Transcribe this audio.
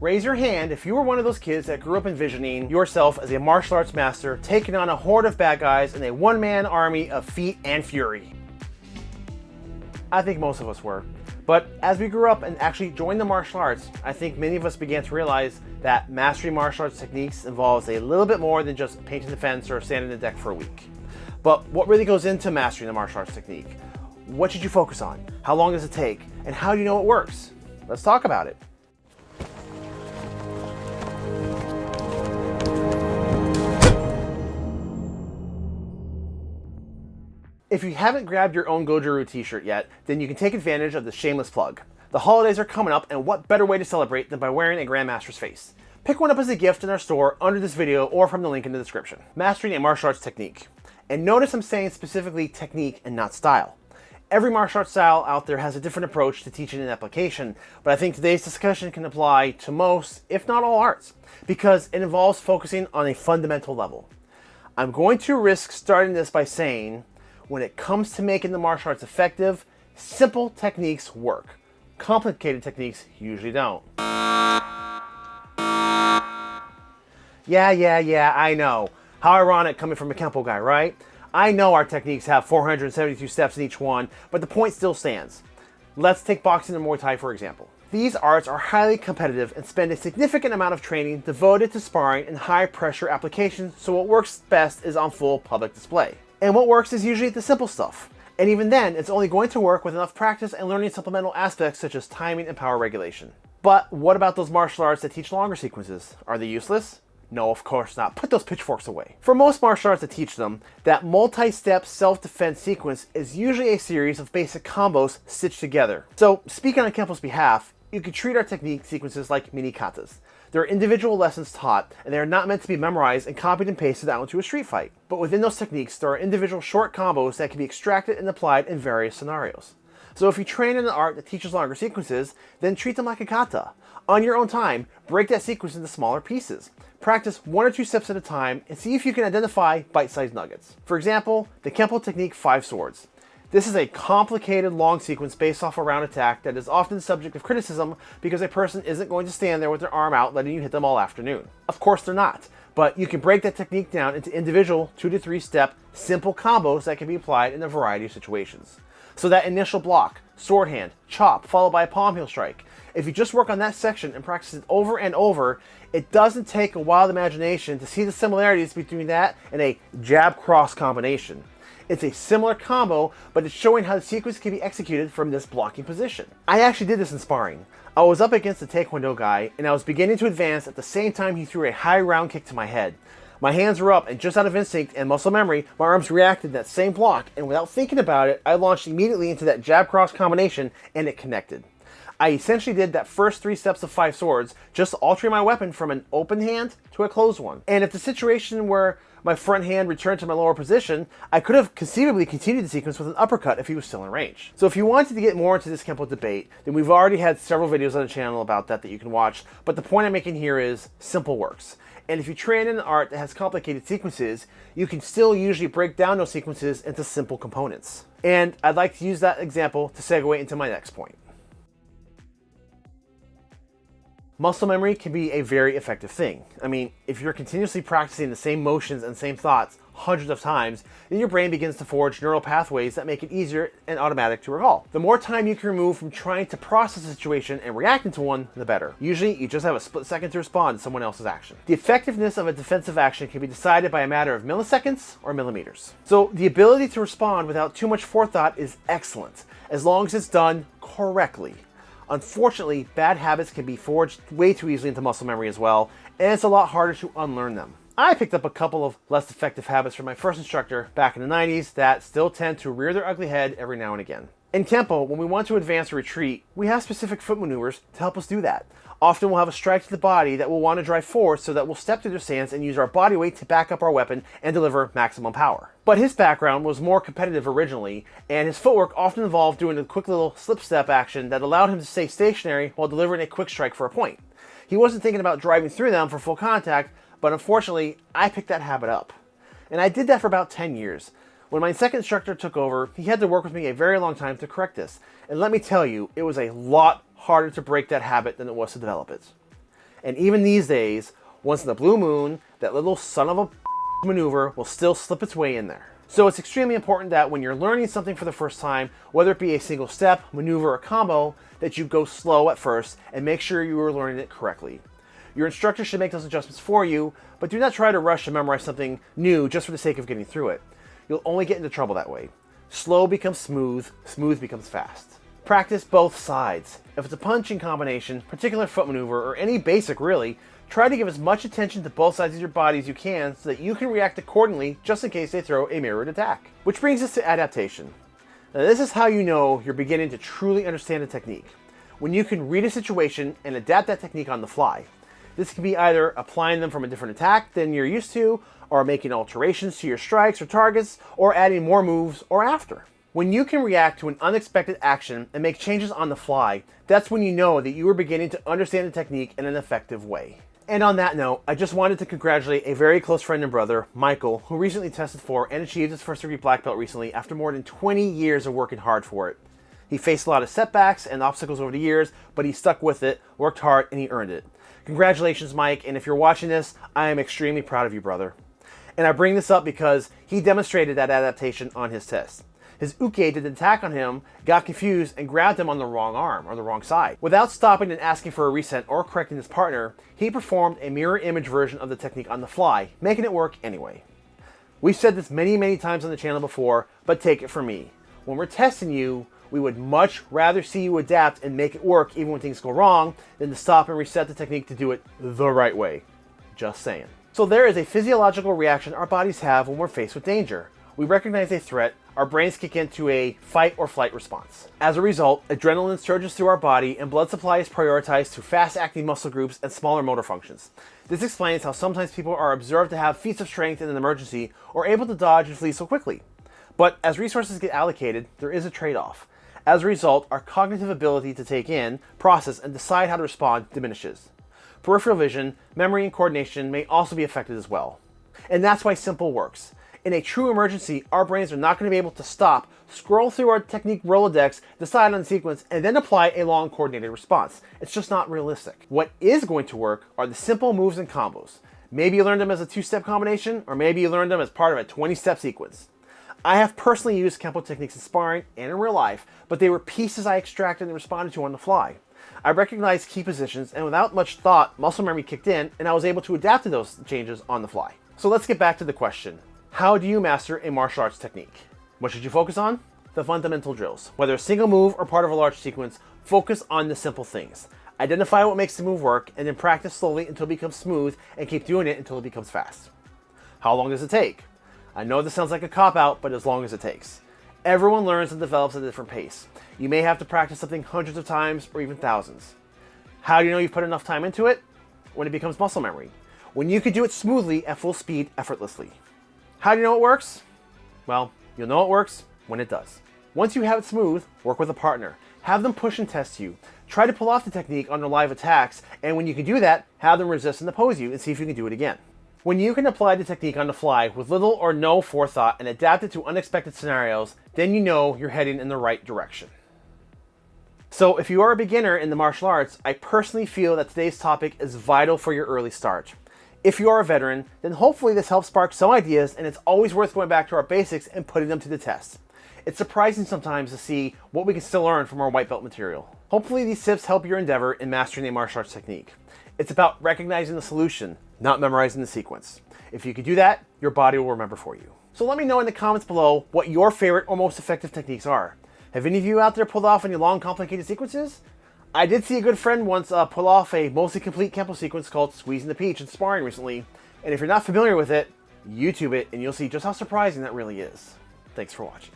Raise your hand if you were one of those kids that grew up envisioning yourself as a martial arts master taking on a horde of bad guys in a one-man army of feet and fury. I think most of us were. But as we grew up and actually joined the martial arts, I think many of us began to realize that mastering martial arts techniques involves a little bit more than just painting the fence or sanding the deck for a week. But what really goes into mastering the martial arts technique? What should you focus on? How long does it take? And how do you know it works? Let's talk about it. If you haven't grabbed your own Goju-Ryu t-shirt yet, then you can take advantage of the shameless plug. The holidays are coming up, and what better way to celebrate than by wearing a Grandmaster's face? Pick one up as a gift in our store under this video or from the link in the description. Mastering a martial arts technique. And notice I'm saying specifically technique and not style. Every martial arts style out there has a different approach to teaching and application, but I think today's discussion can apply to most, if not all arts, because it involves focusing on a fundamental level. I'm going to risk starting this by saying when it comes to making the martial arts effective, simple techniques work. Complicated techniques usually don't. Yeah, yeah, yeah, I know. How ironic coming from a Kempo guy, right? I know our techniques have 472 steps in each one, but the point still stands. Let's take boxing and Muay Thai for example. These arts are highly competitive and spend a significant amount of training devoted to sparring and high pressure applications, so what works best is on full public display. And what works is usually the simple stuff. And even then, it's only going to work with enough practice and learning supplemental aspects such as timing and power regulation. But what about those martial arts that teach longer sequences? Are they useless? No, of course not. Put those pitchforks away. For most martial arts that teach them, that multi-step self-defense sequence is usually a series of basic combos stitched together. So, speaking on Kempo's behalf, you could treat our technique sequences like mini katas. There are individual lessons taught, and they are not meant to be memorized and copied and pasted out into a street fight. But within those techniques, there are individual short combos that can be extracted and applied in various scenarios. So if you train in an art that teaches longer sequences, then treat them like a kata. On your own time, break that sequence into smaller pieces. Practice one or two steps at a time and see if you can identify bite-sized nuggets. For example, the Kempo technique Five Swords. This is a complicated long sequence based off a round attack that is often subject of criticism because a person isn't going to stand there with their arm out letting you hit them all afternoon. Of course they're not, but you can break that technique down into individual two to three step simple combos that can be applied in a variety of situations. So that initial block, sword hand, chop, followed by a palm heel strike. If you just work on that section and practice it over and over, it doesn't take a wild imagination to see the similarities between that and a jab cross combination. It's a similar combo, but it's showing how the sequence can be executed from this blocking position. I actually did this in sparring. I was up against a Taekwondo guy, and I was beginning to advance at the same time he threw a high round kick to my head. My hands were up, and just out of instinct and muscle memory, my arms reacted that same block, and without thinking about it, I launched immediately into that jab-cross combination, and it connected. I essentially did that first three steps of five swords, just altering my weapon from an open hand to a closed one. And if the situation where my front hand returned to my lower position, I could have conceivably continued the sequence with an uppercut if he was still in range. So if you wanted to get more into this Kempo debate, then we've already had several videos on the channel about that that you can watch, but the point I'm making here is simple works. And if you train in an art that has complicated sequences, you can still usually break down those sequences into simple components. And I'd like to use that example to segue into my next point. Muscle memory can be a very effective thing. I mean, if you're continuously practicing the same motions and same thoughts hundreds of times, then your brain begins to forge neural pathways that make it easier and automatic to recall. The more time you can remove from trying to process a situation and reacting to one, the better. Usually, you just have a split second to respond to someone else's action. The effectiveness of a defensive action can be decided by a matter of milliseconds or millimeters. So the ability to respond without too much forethought is excellent, as long as it's done correctly. Unfortunately, bad habits can be forged way too easily into muscle memory as well, and it's a lot harder to unlearn them. I picked up a couple of less effective habits from my first instructor back in the 90s that still tend to rear their ugly head every now and again. In Kempo, when we want to advance or retreat, we have specific foot maneuvers to help us do that. Often we'll have a strike to the body that we'll want to drive forward so that we'll step through their stance and use our body weight to back up our weapon and deliver maximum power. But his background was more competitive originally, and his footwork often involved doing a quick little slip step action that allowed him to stay stationary while delivering a quick strike for a point. He wasn't thinking about driving through them for full contact, but unfortunately, I picked that habit up. And I did that for about 10 years. When my second instructor took over, he had to work with me a very long time to correct this. And let me tell you, it was a lot harder to break that habit than it was to develop it. And even these days, once in the blue moon, that little son of a maneuver will still slip its way in there. So it's extremely important that when you're learning something for the first time, whether it be a single step, maneuver, or combo, that you go slow at first and make sure you are learning it correctly. Your instructor should make those adjustments for you, but do not try to rush to memorize something new just for the sake of getting through it. You'll only get into trouble that way. Slow becomes smooth, smooth becomes fast. Practice both sides. If it's a punching combination, particular foot maneuver, or any basic really, Try to give as much attention to both sides of your body as you can so that you can react accordingly just in case they throw a mirrored attack. Which brings us to adaptation. Now this is how you know you're beginning to truly understand a technique. When you can read a situation and adapt that technique on the fly. This can be either applying them from a different attack than you're used to, or making alterations to your strikes or targets, or adding more moves or after. When you can react to an unexpected action and make changes on the fly, that's when you know that you are beginning to understand the technique in an effective way. And on that note, I just wanted to congratulate a very close friend and brother, Michael, who recently tested for and achieved his first degree black belt recently after more than 20 years of working hard for it. He faced a lot of setbacks and obstacles over the years, but he stuck with it, worked hard, and he earned it. Congratulations, Mike, and if you're watching this, I am extremely proud of you, brother. And I bring this up because he demonstrated that adaptation on his test his uke did an attack on him, got confused, and grabbed him on the wrong arm, or the wrong side. Without stopping and asking for a reset or correcting his partner, he performed a mirror image version of the technique on the fly, making it work anyway. We've said this many, many times on the channel before, but take it from me. When we're testing you, we would much rather see you adapt and make it work even when things go wrong than to stop and reset the technique to do it the right way. Just saying. So there is a physiological reaction our bodies have when we're faced with danger. We recognize a threat, our brains kick into a fight or flight response. As a result, adrenaline surges through our body and blood supply is prioritized to fast-acting muscle groups and smaller motor functions. This explains how sometimes people are observed to have feats of strength in an emergency or able to dodge and flee so quickly. But as resources get allocated, there is a trade-off. As a result, our cognitive ability to take in, process, and decide how to respond diminishes. Peripheral vision, memory, and coordination may also be affected as well. And that's why simple works. In a true emergency, our brains are not going to be able to stop, scroll through our technique Rolodex, decide on the sequence, and then apply a long coordinated response. It's just not realistic. What is going to work are the simple moves and combos. Maybe you learned them as a two-step combination, or maybe you learned them as part of a 20-step sequence. I have personally used Kempo techniques in sparring and in real life, but they were pieces I extracted and responded to on the fly. I recognized key positions, and without much thought, muscle memory kicked in, and I was able to adapt to those changes on the fly. So let's get back to the question. How do you master a martial arts technique? What should you focus on? The fundamental drills. Whether a single move or part of a large sequence, focus on the simple things. Identify what makes the move work, and then practice slowly until it becomes smooth, and keep doing it until it becomes fast. How long does it take? I know this sounds like a cop-out, but as long as it takes. Everyone learns and develops at a different pace. You may have to practice something hundreds of times or even thousands. How do you know you've put enough time into it? When it becomes muscle memory. When you can do it smoothly at full speed effortlessly. How do you know it works? Well, you'll know it works when it does. Once you have it smooth, work with a partner. Have them push and test you. Try to pull off the technique under live attacks, and when you can do that, have them resist and oppose you and see if you can do it again. When you can apply the technique on the fly with little or no forethought and adapt it to unexpected scenarios, then you know you're heading in the right direction. So if you are a beginner in the martial arts, I personally feel that today's topic is vital for your early start. If you are a veteran, then hopefully this helps spark some ideas and it's always worth going back to our basics and putting them to the test. It's surprising sometimes to see what we can still learn from our white belt material. Hopefully these tips help your endeavor in mastering a martial arts technique. It's about recognizing the solution, not memorizing the sequence. If you can do that, your body will remember for you. So let me know in the comments below what your favorite or most effective techniques are. Have any of you out there pulled off any long complicated sequences? I did see a good friend once uh, pull off a mostly complete Kempo sequence called Squeezing the Peach in sparring recently, and if you're not familiar with it, YouTube it and you'll see just how surprising that really is. Thanks for watching.